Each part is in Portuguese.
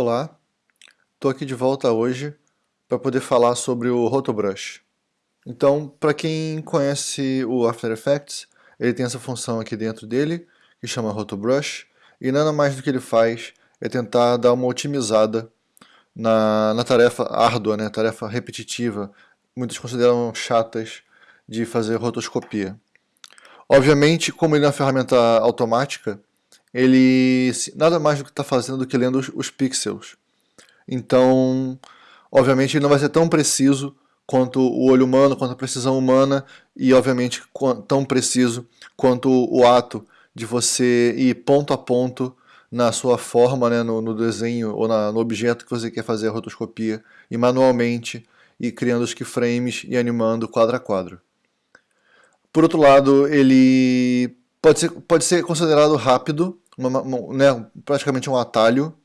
Olá, estou aqui de volta hoje para poder falar sobre o Rotobrush. Então, para quem conhece o After Effects, ele tem essa função aqui dentro dele, que chama Rotobrush, e nada mais do que ele faz é tentar dar uma otimizada na, na tarefa árdua, né, tarefa repetitiva, muitos consideram chatas, de fazer rotoscopia. Obviamente, como ele é uma ferramenta automática, ele nada mais do que está fazendo do que lendo os, os, pixels. Então, obviamente, ele não vai ser tão preciso quanto o olho humano, quanto a precisão humana, e obviamente tão preciso quanto o ato de você ir ponto a ponto na sua forma, né, no, no desenho ou na, no objeto que você quer fazer a rotoscopia, e manualmente, e criando os keyframes e animando quadro a quadro. Por outro lado, ele pode ser, pode ser considerado rápido, uma, uma, né, praticamente um atalho,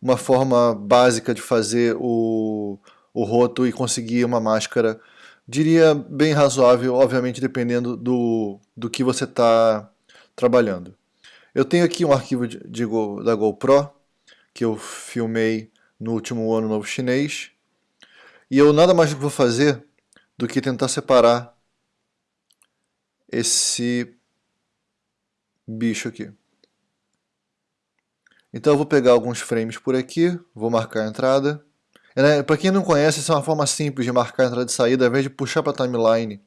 uma forma básica de fazer o, o roto e conseguir uma máscara, diria bem razoável, obviamente dependendo do, do que você está trabalhando. Eu tenho aqui um arquivo de, de, da GoPro, que eu filmei no último ano novo chinês, e eu nada mais vou fazer do que tentar separar esse bicho aqui. Então eu vou pegar alguns frames por aqui, vou marcar a entrada. Né, para quem não conhece, essa é uma forma simples de marcar a entrada e saída, ao invés de puxar para a timeline,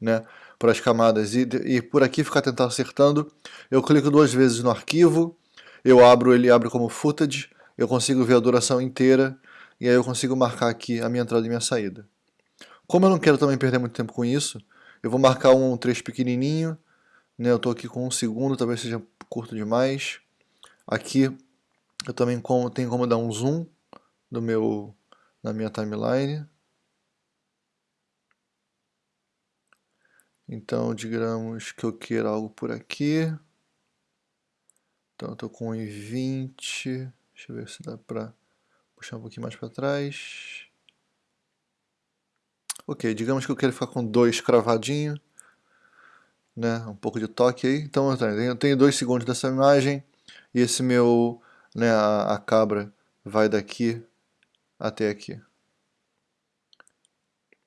né, para as camadas e, e por aqui ficar tentando acertando, eu clico duas vezes no arquivo, eu abro, ele abre como footage, eu consigo ver a duração inteira e aí eu consigo marcar aqui a minha entrada e minha saída. Como eu não quero também perder muito tempo com isso, eu vou marcar um trecho pequenininho, né, eu estou aqui com um segundo, talvez seja curto demais. Aqui eu também como, tenho como dar um zoom do meu, na minha timeline. Então, digamos que eu queira algo por aqui. Então, eu estou com 1,20. Deixa eu ver se dá para puxar um pouquinho mais para trás. Ok, digamos que eu quero ficar com dois cravadinho, né, um pouco de toque aí. Então eu tenho dois segundos dessa imagem e esse meu, né, a, a cabra vai daqui até aqui.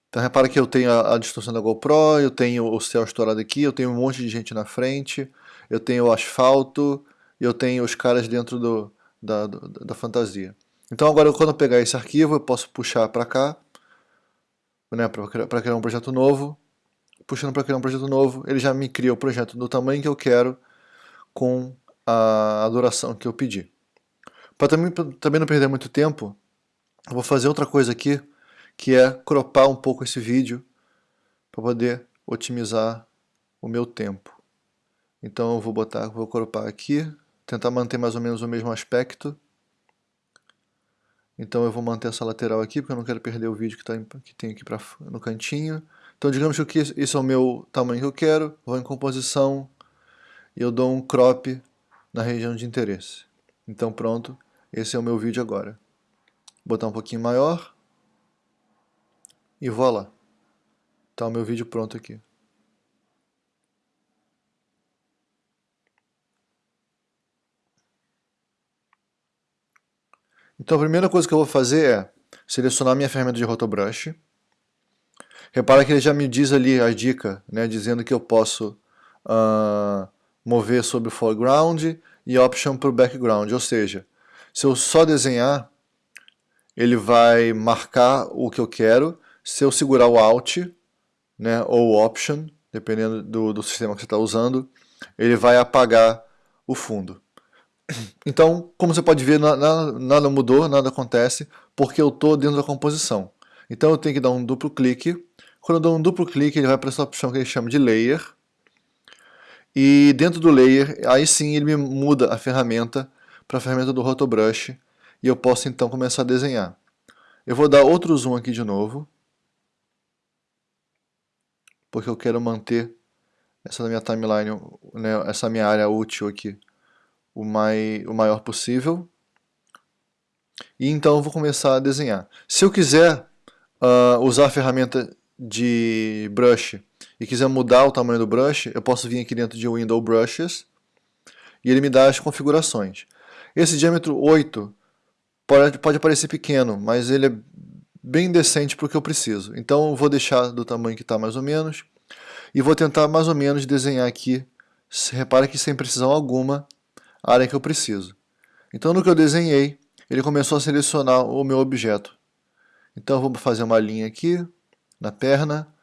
Então repara que eu tenho a, a, distorção da GoPro, eu tenho o céu estourado aqui, eu tenho um monte de gente na frente, eu tenho o asfalto, eu tenho os caras dentro do, da, do, da fantasia. Então agora quando eu pegar esse arquivo eu posso puxar para cá né, para criar um projeto novo. Puxando para criar um projeto novo, ele já me cria o projeto do tamanho que eu quero com a, duração que eu pedi. Para também, também não perder muito tempo, eu vou fazer outra coisa aqui, que é cropar um pouco esse vídeo para poder otimizar o meu tempo. Então eu vou botar, vou cropar aqui, tentar manter mais ou menos o mesmo aspecto então eu vou manter essa lateral aqui, porque eu não quero perder o vídeo que, tá, que tem aqui pra, no cantinho. Então digamos que esse é o meu tamanho que eu quero, vou em composição e eu dou um crop na região de interesse. Então pronto, esse é o meu vídeo agora. Vou botar um pouquinho maior e vou lá. Está o meu vídeo pronto aqui. Então a primeira coisa que eu vou fazer é selecionar minha ferramenta de rotobrush. Repara que ele já me diz ali a dica, né, dizendo que eu posso uh, mover sobre o foreground e option para o background, ou seja, se eu só desenhar, ele vai marcar o que eu quero, se eu segurar o Alt né, ou Option, dependendo do, do sistema que você está usando, ele vai apagar o fundo. Então, como você pode ver, nada, nada mudou, nada acontece, porque eu estou dentro da composição. Então eu tenho que dar um duplo clique. Quando eu dou um duplo clique, ele vai para essa opção que ele chama de Layer. E dentro do Layer, aí sim ele me muda a ferramenta para a ferramenta do Rotobrush. E eu posso então começar a desenhar. Eu vou dar outro zoom aqui de novo. Porque eu quero manter essa minha timeline, né, essa minha área útil aqui o, mai, o maior possível. E então eu vou começar a desenhar. Se eu quiser uh, usar a ferramenta de brush e quiser mudar o tamanho do brush, eu posso vir aqui dentro de Window Brushes e ele me dá as configurações. Esse diâmetro 8 Pode, pode parecer pequeno, mas ele é bem decente para o que eu preciso. Então eu vou deixar do tamanho que está mais ou menos e vou tentar mais ou menos desenhar aqui, repara que sem precisão alguma, a área que eu preciso. Então no que eu desenhei, ele começou a selecionar o meu objeto. Então eu vou fazer uma linha aqui, na perna,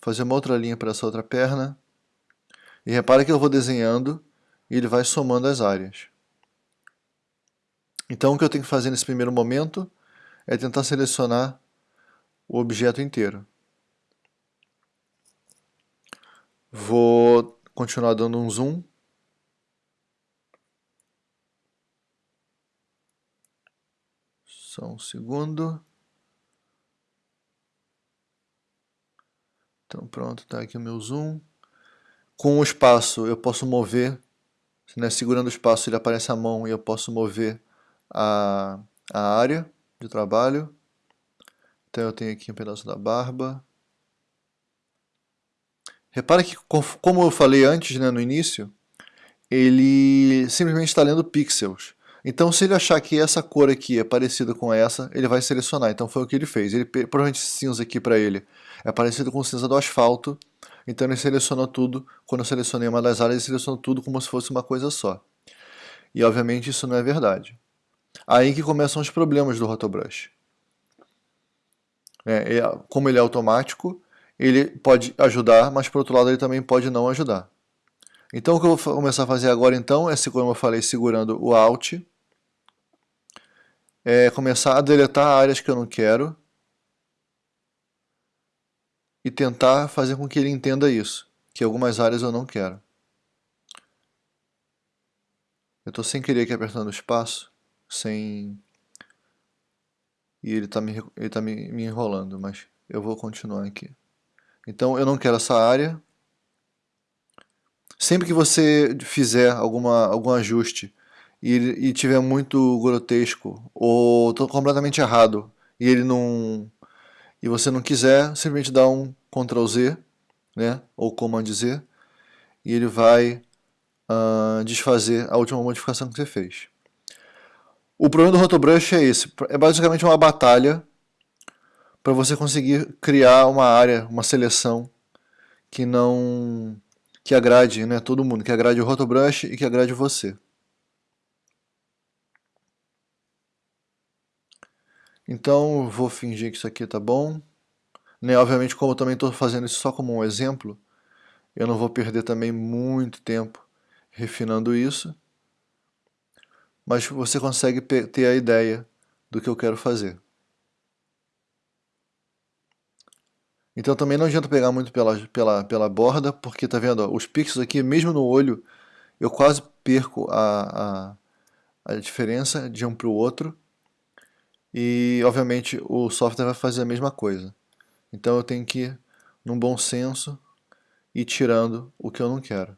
fazer uma outra linha para essa outra perna, e repara que eu vou desenhando e ele vai somando as áreas. Então o que eu tenho que fazer nesse primeiro momento é tentar selecionar o objeto inteiro. Vou continuar dando um zoom. Só um segundo. Então pronto, está aqui o meu zoom. Com o espaço eu posso mover, né, segurando o espaço ele aparece a mão e eu posso mover a, a área de trabalho. Então eu tenho aqui um pedaço da barba. Repara que, como eu falei antes, né, no início, ele simplesmente está lendo pixels. Então, se ele achar que essa cor aqui é parecida com essa, ele vai selecionar. Então, foi o que ele fez. Ele provavelmente cinza aqui para ele é parecido com cinza do asfalto. Então, ele selecionou tudo. Quando eu selecionei uma das áreas, ele selecionou tudo como se fosse uma coisa só. E, obviamente, isso não é verdade. Aí que começam os problemas do Rotobrush. É, como ele é automático, ele pode ajudar, mas por outro lado ele também pode não ajudar. Então o que eu vou começar a fazer agora então é, como eu falei, segurando o Alt, é começar a deletar áreas que eu não quero e tentar fazer com que ele entenda isso, que algumas áreas eu não quero. Eu estou sem querer aqui apertando espaço, sem... E ele está me, ele tá me, me enrolando, mas eu vou continuar aqui. Então eu não quero essa área. Sempre que você fizer alguma, algum ajuste e, e tiver muito grotesco ou completamente errado e ele não e você não quiser, simplesmente dá um Ctrl Z, né, ou Command Z, e ele vai uh, desfazer a última modificação que você fez. O problema do Rotobrush é esse, é basicamente uma batalha para você conseguir criar uma área, uma seleção que não que agrade né, todo mundo, que agrade o Rotobrush e que agrade você. Então vou fingir que isso aqui tá bom. Né, obviamente como eu também estou fazendo isso só como um exemplo, eu não vou perder também muito tempo refinando isso. Mas você consegue ter a ideia do que eu quero fazer. Então também não adianta pegar muito pela, pela, pela borda, porque tá vendo, ó, os pixels aqui, mesmo no olho, eu quase perco a, a, a diferença de um para o outro. E, obviamente, o software vai fazer a mesma coisa. Então eu tenho que ir num bom senso e tirando o que eu não quero.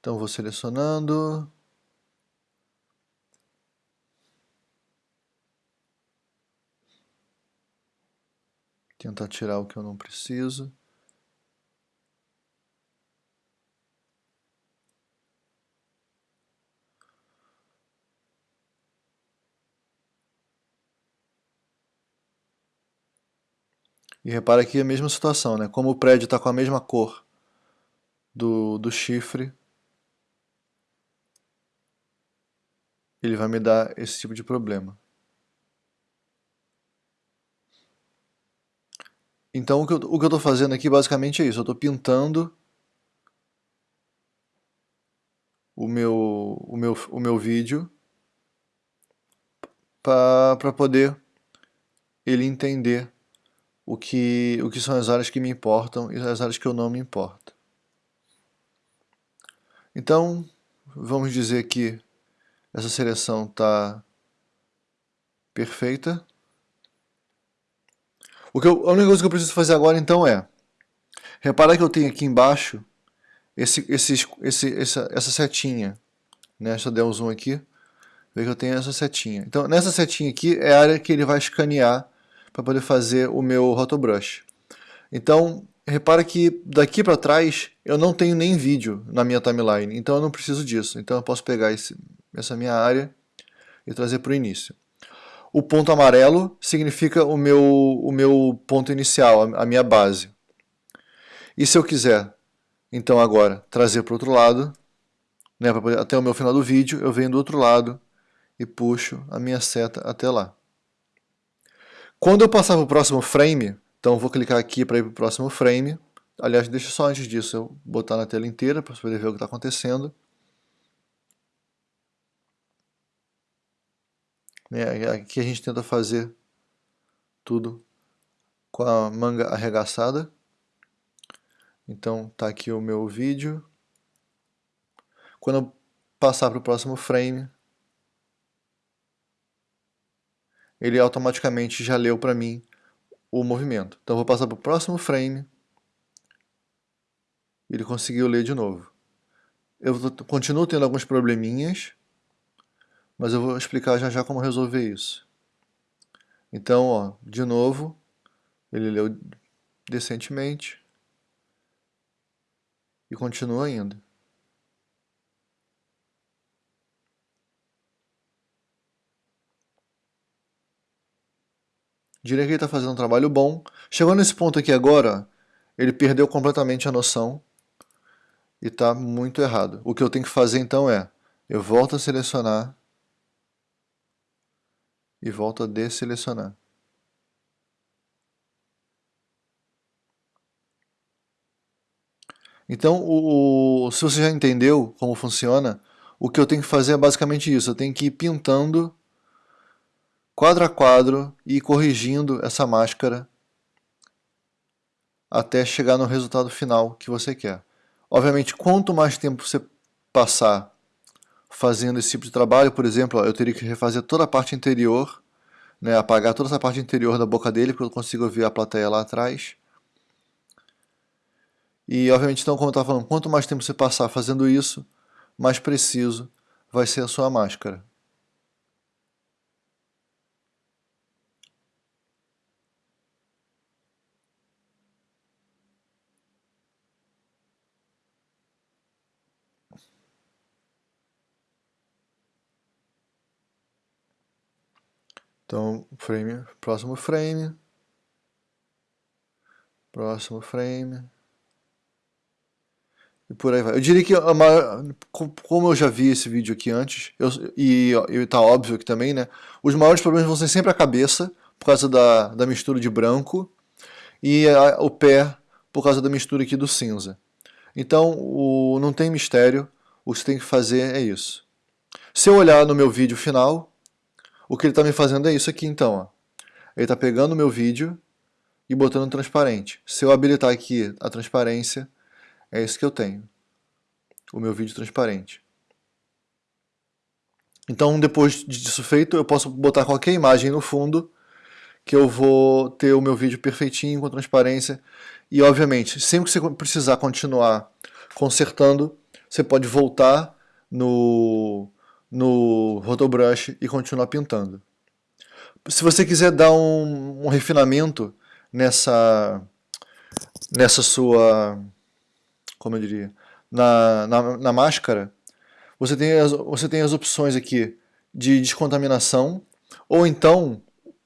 Então vou selecionando. Tentar tirar o que eu não preciso. E repara aqui a mesma situação, né? Como o prédio está com a mesma cor do, do chifre, ele vai me dar esse tipo de problema. Então o que eu estou fazendo aqui basicamente é isso, eu estou pintando o meu, o meu, o meu vídeo para poder ele entender o que, o que são as áreas que me importam e as áreas que eu não me importo. Então, vamos dizer que essa seleção está perfeita. O que eu, a única coisa que eu preciso fazer agora então é, reparar que eu tenho aqui embaixo esse, esse, esse, essa, essa setinha, né? deixa eu dar um zoom aqui, ver que eu tenho essa setinha. Então nessa setinha aqui é a área que ele vai escanear para poder fazer o meu rotobrush. Então, repara que daqui para trás eu não tenho nem vídeo na minha timeline, então eu não preciso disso. Então eu posso pegar esse, essa minha área e trazer para o início. O ponto amarelo significa o meu, o meu ponto inicial, a minha base. E se eu quiser, então agora, trazer para o outro lado, né, poder, até o meu final do vídeo, eu venho do outro lado e puxo a minha seta até lá. Quando eu passar para o próximo frame, então vou clicar aqui para ir para o próximo frame. Aliás, deixa só antes disso eu botar na tela inteira para poder ver o que está acontecendo. É, aqui a gente tenta fazer tudo com a manga arregaçada. Então tá aqui o meu vídeo. Quando eu passar para o próximo frame, ele automaticamente já leu para mim o movimento. Então eu vou passar para o próximo frame. Ele conseguiu ler de novo. Eu continuo tendo alguns probleminhas, mas eu vou explicar já já como resolver isso. Então, ó, de novo, ele leu decentemente e continua indo. Diria que ele está fazendo um trabalho bom. Chegou nesse ponto aqui agora, ele perdeu completamente a noção e está muito errado. O que eu tenho que fazer então é, eu volto a selecionar e volto a desselecionar. Então, o, o, se você já entendeu como funciona, o que eu tenho que fazer é basicamente isso. Eu tenho que ir pintando quadro a quadro e corrigindo essa máscara até chegar no resultado final que você quer. Obviamente, quanto mais tempo você passar fazendo esse tipo de trabalho, por exemplo, eu teria que refazer toda a parte interior, né, apagar toda essa parte interior da boca dele, porque eu consigo ver a plateia lá atrás. E, obviamente, então, como eu estava falando, quanto mais tempo você passar fazendo isso, mais preciso vai ser a sua máscara. Então, frame, próximo frame, próximo frame, e por aí vai. Eu diria que, como eu já vi esse vídeo aqui antes, eu, e, e tá óbvio que também, né, os maiores problemas vão ser sempre a cabeça, por causa da, da mistura de branco, e a, o pé, por causa da mistura aqui do cinza. Então, o, não tem mistério, o que você tem que fazer é isso. Se eu olhar no meu vídeo final, o que ele está me fazendo é isso aqui então. Ó. Ele está pegando o meu vídeo e botando transparente. Se eu habilitar aqui a transparência, é isso que eu tenho. O meu vídeo transparente. Então, depois disso feito, eu posso botar qualquer imagem no fundo que eu vou ter o meu vídeo perfeitinho, com transparência. E, obviamente, sempre que você precisar continuar consertando, você pode voltar no, no Rotobrush e continuar pintando. Se você quiser dar um, um refinamento nessa, nessa sua, como eu diria, na, na, na máscara, você tem, as, você tem as opções aqui de descontaminação, ou então,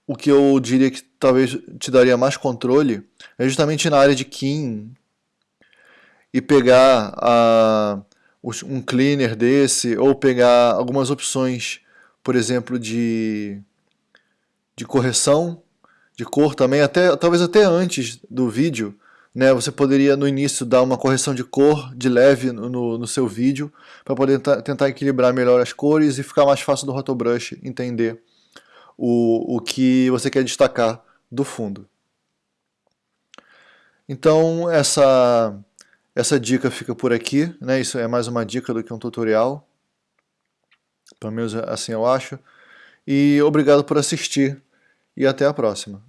o que eu diria que talvez te daria mais controle, é justamente na área de Kim, e pegar a um cleaner desse, ou pegar algumas opções, por exemplo, de, de correção de cor também, até, talvez até antes do vídeo, né, você poderia no início dar uma correção de cor de leve no, no seu vídeo, para poder tentar equilibrar melhor as cores e ficar mais fácil do Rotobrush entender o, o que você quer destacar do fundo. Então essa essa dica fica por aqui, né? Isso é mais uma dica do que um tutorial. Pelo menos assim eu acho. E obrigado por assistir e até a próxima.